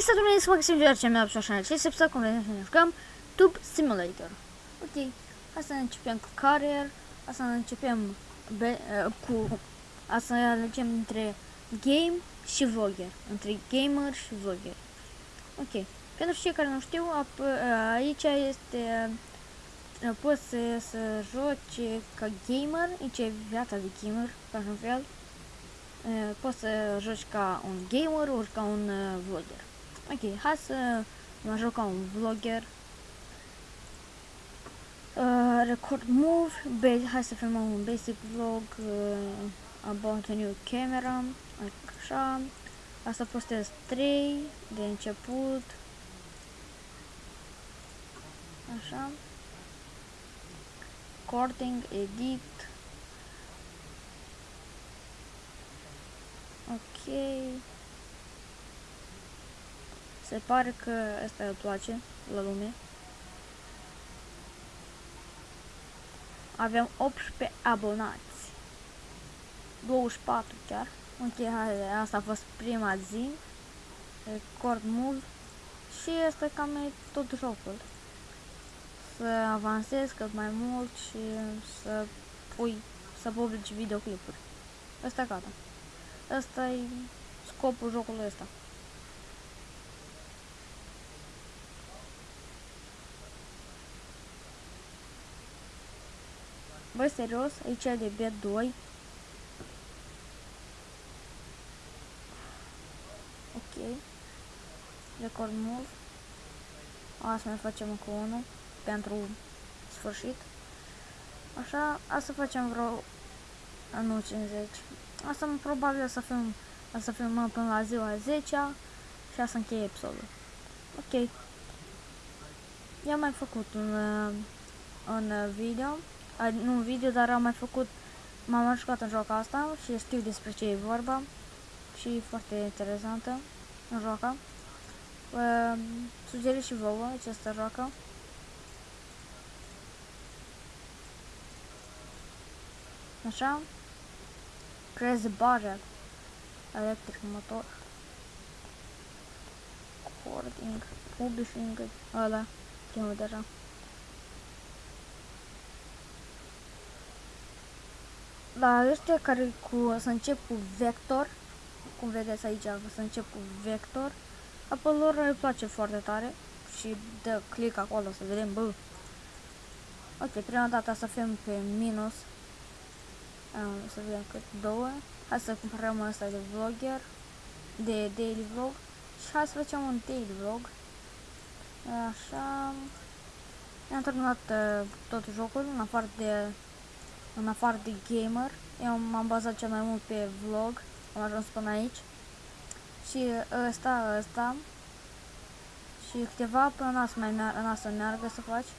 Hai să domnule să Maxim George, mi-a pus așa, ce se cum vedem să ne jucăm Tube Simulator. Ok, hai să începem cu Career, hai să începem be, uh, cu, hai să alegem între Game și Vlogger, între Gamer și Vlogger. Ok, pentru cei care nu știu, ap, aici este, poți să, să joci ca gamer, aici e viața de gamer, ca un fel. Poți să joci ca un gamer ori ca un vlogger. Ok, hai să mă joc ca un vlogger. Uh, record move, base, hai să filmăm un basic vlog uh, about a new camera, așa. Asta postez 3 de început. Așa. Recording, edit. Ok. Se pare că asta îi place la lume. Avem 18 abonați. 24 chiar. Ok, hai, asta a fost prima zi. Record mult. Și este cam tot jocul. Să avansez cât mai mult și să pui, să publici videoclipuri. Asta gata. Asta e scopul jocului ăsta. Băi, serios, aici e de B2. Ok. Record move. Asta mai facem încă unul pentru sfârșit. Așa, asta facem vreo nu 50. Asta probabil să fim să filmăm până la ziua 10 și asta încheie episodul. Ok. I-am mai făcut un, un video, nu un video, dar am mai făcut, m-am jucat în joaca asta și știu despre ce e vorba și e foarte interesantă în joaca. Uh, sugeriți și vouă această joacă. Așa. Creezi barel. Electric motor. Cording. Publishing. Ăla. Primul deja. La ăștia care cu, să încep cu vector, cum vedeți aici, să încep cu vector, apoi lor îi place foarte tare și dă click acolo să vedem, bă. Ok, prima dată să fim pe minus, um, să vedem cât două, hai să cumpărăm asta de vlogger, de daily vlog. Și hai să facem un daily vlog, așa, am terminat uh, tot jocul, în afară de în afară de gamer, eu m-am bazat cel mai mult pe vlog, am ajuns până aici. Și ăsta, ăsta, și câteva până n-a să mai meargă, să meargă să faci,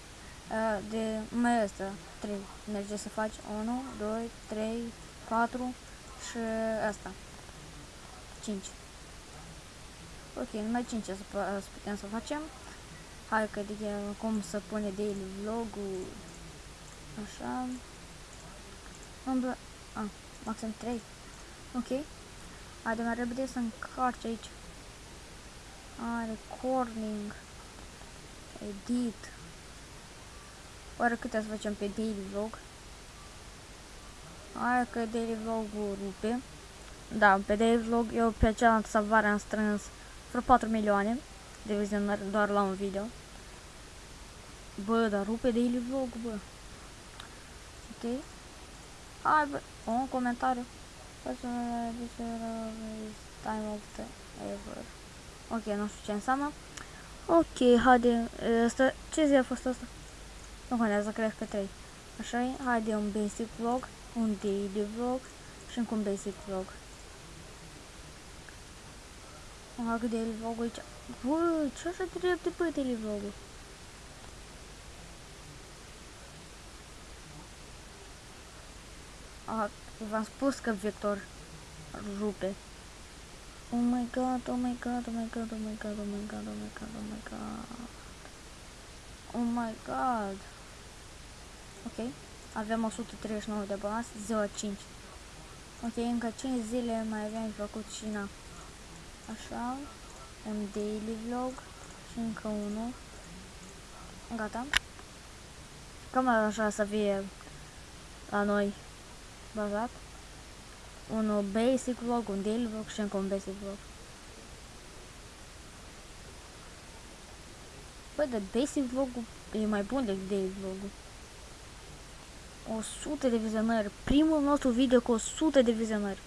de mai ăsta, 3 merge să faci 1, 2, 3, 4 și asta, 5. Ok, numai 5 să, să putem să facem. Hai că de cum să pune daily vlog-ul, așa. Umblă... Ah, maxim 3. Ok. Haide mai repede să încarci aici. Ah, recording. Edit. Oare câte să facem pe daily vlog? Hai că daily vlog-ul rupe. Da, pe daily vlog eu pe cealaltă salvare am strâns vreo 4 milioane de vizionări doar la un video. Bă, dar rupe daily vlog, bă. Ok. Hai, bă, un comentariu. Time of the ever. Ok, nu știu ce înseamnă. Ok, haide, asta, ce zi a fost asta? Nu contează, cred că 3. Așa e, haide un basic vlog, un daily vlog și încă un basic vlog. Fac daily vlog aici. Bă, ce așa drept de pe daily vlog-ul? V-am spus că Vector rupe. Oh my god, oh my god, oh my god, oh my god, oh my god, oh my god, oh my god. Oh my god. Ok. Avem 139 de bani, ziua 5. Ok, încă 5 zile mai avem făcut și na. Așa. un daily vlog și încă unul. Gata. Cam așa să fie la noi bazat. Un basic vlog, un daily vlog și încă un basic vlog. Bă, de basic vlog e mai bun decât daily vlog-ul. 100 de vizionări. Primul nostru video cu 100 de vizionări.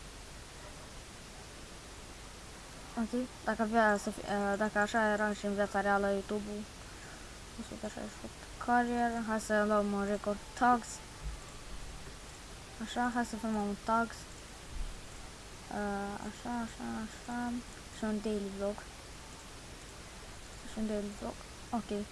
Ok, dacă avea să fie, uh, dacă așa era și în viața reală YouTube-ul 168 carrier, hai să luăm un record tags așa, hai să filmăm un tags uh, așa, așa, așa. Și un daily vlog. Și un daily vlog. Ok.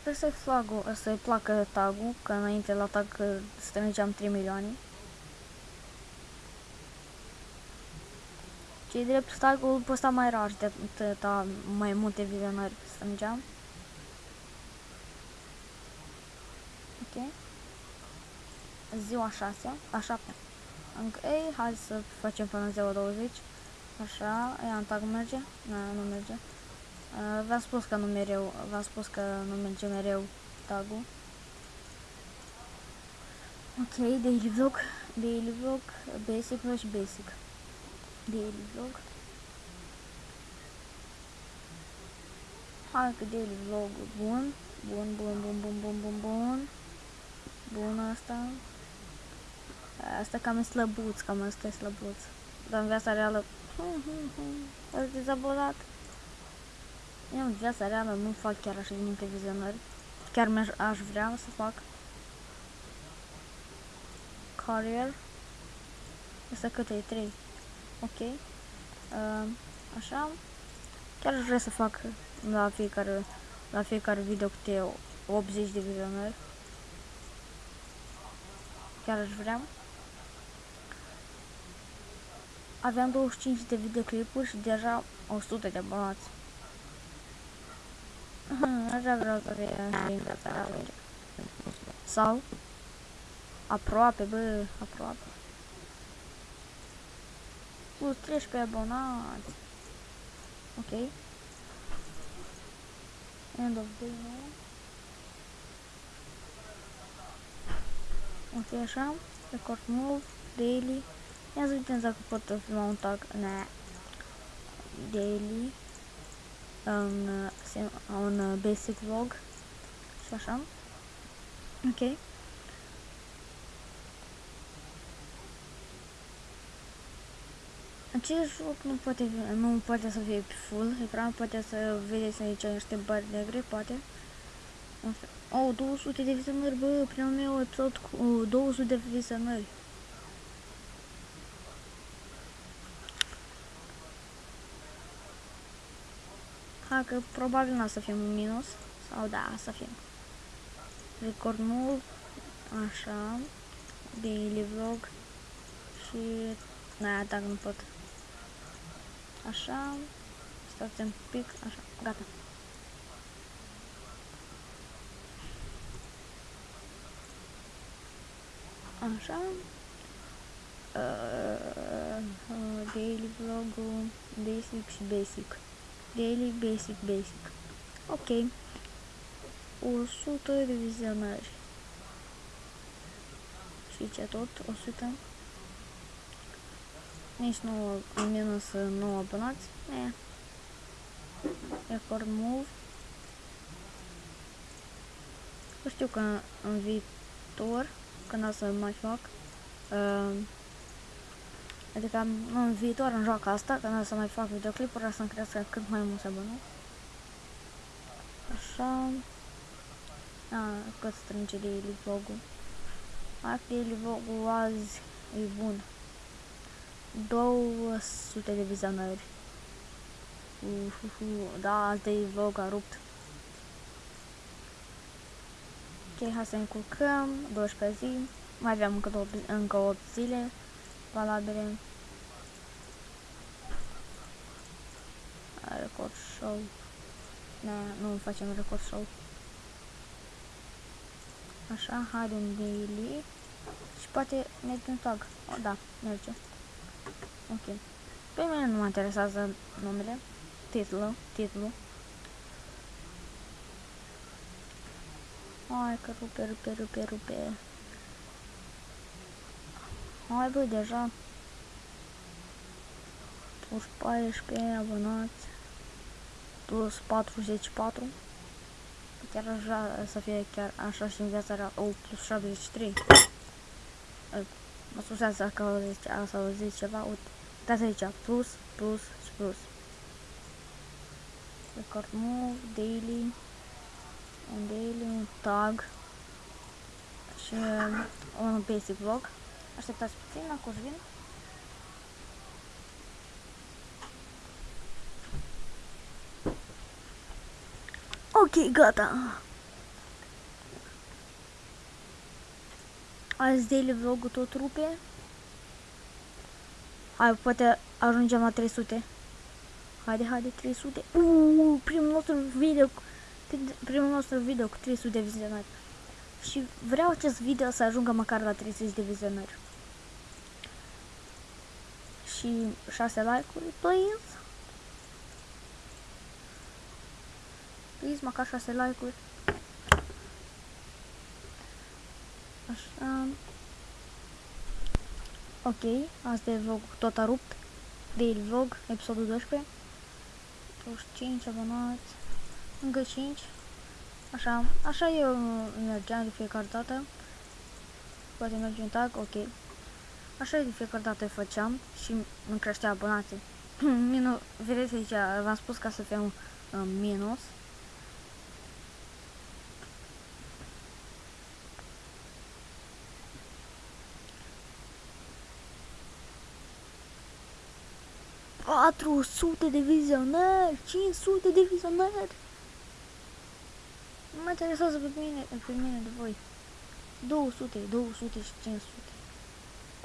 Sper să-i flagul, să-i placă tagul, că înainte la tag strângeam 3 milioane. Ce drept, tagul ăsta mai rar de atâta mai multe vizionări strângeam. Ok. Ziua 6, a 7. Ok, hai să facem până ziua 20. Așa, ea în tag merge? Nu, nu merge. Uh, v-am spus că nu mereu, v-am spus că nu merge mereu tagul. Ok, daily vlog, daily vlog, basic vlog și basic. Daily vlog. Hai că daily vlog bun, bun, bun, bun, bun, bun, bun, bun. Bun asta. Asta cam e slăbuț, cam asta e slăbuț. Dar în viața reală, hum, hum, hum, ați dezabonat. Eu în viața reală nu fac chiar așa de multe vizionări. Chiar aș vrea să fac. Carrier. Asta cât e? 3. Ok. Uh, așa. Chiar aș vrea să fac la fiecare, la fiecare video câte 80 de vizionări. Chiar aș vrea. Aveam 25 de videoclipuri și deja 100 de abonați. Așa vreau să fie și în viața reală. Sau aproape, bă, aproape. Plus 13 abonați. Ok. End of day, nu? Ok, așa. Record move, daily. Ia să vedem dacă pot filma un tag. Ne. Daily un, un basic vlog și așa. Ok. Acest joc nu poate, nu poate să fie pe full ecran, poate să vedeți aici niște bari negre, poate. Oh, 200 de vizionări, bă, primul meu episod cu 200 de vizionări. Ha, că probabil nu o să fim în minus. Sau da, să fim. Record mult. Așa. Daily vlog. Și... Na, dacă nu pot. Așa. Stați un pic. Așa. Gata. Așa. Uh, uh, daily vlog basic și basic. Daily Basic Basic. Ok. 100 de vizionări. Și ce tot? 100. Nici nu în minus 9 abonați. E. Record move. Nu știu că în viitor, când o să mai fac, uh, Adică în viitor, în joaca asta, când o să mai fac videoclipuri, o să-mi crească cât mai mulți abonați. Așa. A, cât strânge daily vlog-ul. Daily vlog-ul azi e bun. 200 de vizionări. Uhuhu, da, azi daily vlog a rupt. Ok, hai să încurcăm, 12 zi. Mai aveam încă, două, încă 8 zile valabile. Record show. Da, nu facem record show. Așa, hai un daily. Și poate merge un tag. O, da, merge. Ok. Pe mine nu mă interesează numele. Titlul, titlul. Hai că rupe, rupe, rupe, rupe. Hai băi, deja. Plus 14 abonați. Plus 44. Chiar aș vrea să fie chiar așa și în viața reală. Oh, plus 73. Mă scuzați că auziți, ați auzit ceva. Uite, dați aici. Plus, plus și plus. Record move, daily. Un daily, un tag. Și un basic vlog. Așteptați puțin, acum vin. Ok, gata. Azi daily vlog tot rupe. Hai, poate ajungem la 300. Haide, haide, 300. Uuu, primul nostru video, primul nostru video cu 300 de vizionări. Și vreau acest video să ajungă măcar la 30 de vizionări. Și 6 like-uri, please. Please, măcar 6 like-uri. Așa. Ok, asta e vlog tot a rupt. Daily vlog, episodul 12. 25 abonați. Încă 5. Așa, așa eu mergeam de fiecare dată. Poate merge un tag, ok. Așa de fiecare dată făceam și îmi creștea abonații. Minus, vedeți aici, v-am spus ca să fie un uh, minus. Patru sute de vizionări, 500 de vizionări. Nu mă interesează pe mine, pe mine de voi. 200, 200 și 500.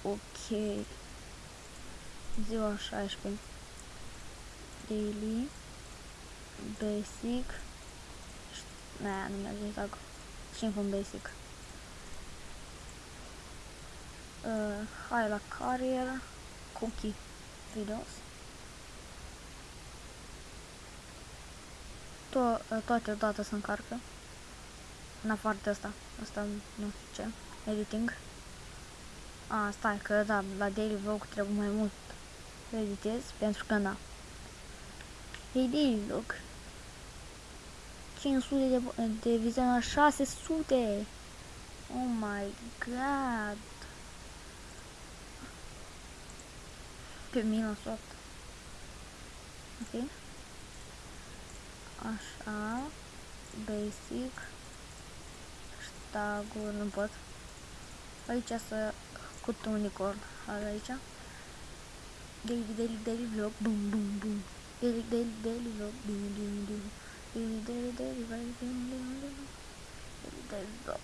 Ok. Ziua 16. Daily. Basic. Nea, nu merge tag. Și încă un basic. Uh, hai la carrier. Cookie videos. To uh, toate odată se încarcă. În afară de asta. Asta nu știu ce. Editing. A, stai, că da, la daily vlog trebuie mai mult să editez, pentru că da. Hey, daily vlog. 500 de, de vizionări, 600! Oh my god! Pe minus 8. Ok. Așa. Basic. hashtag nu pot. Aici să cu unicorn. Aici. Daily, daily, daily vlog. Bum, bum, bum. Daily, daily, daily vlog. Bum, bum, bum. Daily, daily, daily vlog. Bum, bum, bum. Daily, daily vlog.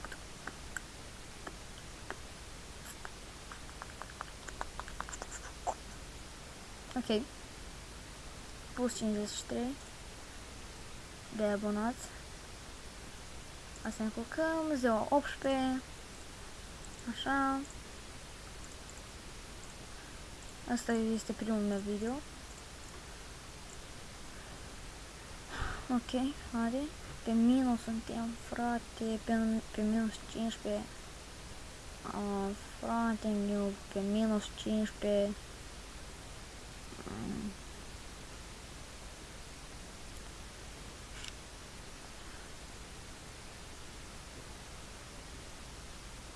Ok. Plus 53 de abonați. Asta ne încurcăm, ziua 18. Așa. Asta este primul meu video. Ok, are. Pe minus suntem, frate, pe, pe minus 15. Uh, frate meu, pe minus 15. Um,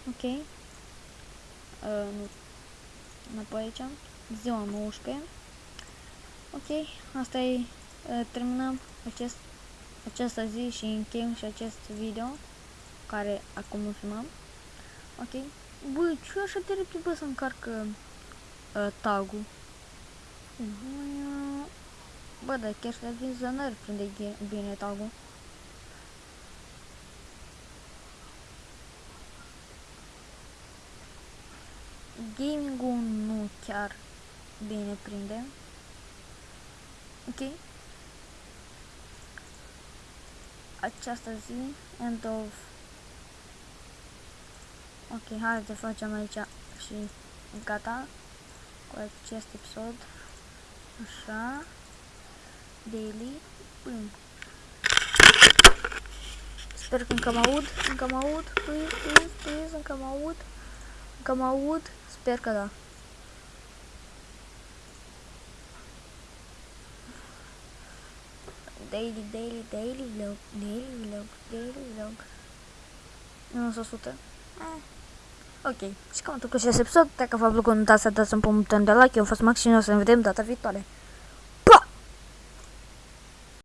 ok. Uh, nu. Înapoi aici ziua 19. Ok, asta e, terminăm acest, această zi și încheiem și acest video care acum îl filmăm. Ok, bă, ce așa de repede bă să încarc uh, tag-ul? Bă, dar chiar și la vizionări prinde bine tag-ul. Gaming-ul nu chiar bine prinde. Ok. Această zi, end of Ok, hai să facem aici și gata cu acest episod. Așa. Daily. Bum. Sper că încă mă aud, încă mă aud, please, please, please, încă mă aud, încă mă aud, sper că da. Daily, daily, daily vlog, daily vlog, daily vlog. Nu sunt 100. Eh. Ok, și cam atât cu acest episod. Dacă v-a plăcut, nu uitați să dați un punct de like. Eu am fost Max și noi o să ne vedem data viitoare.